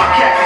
I can't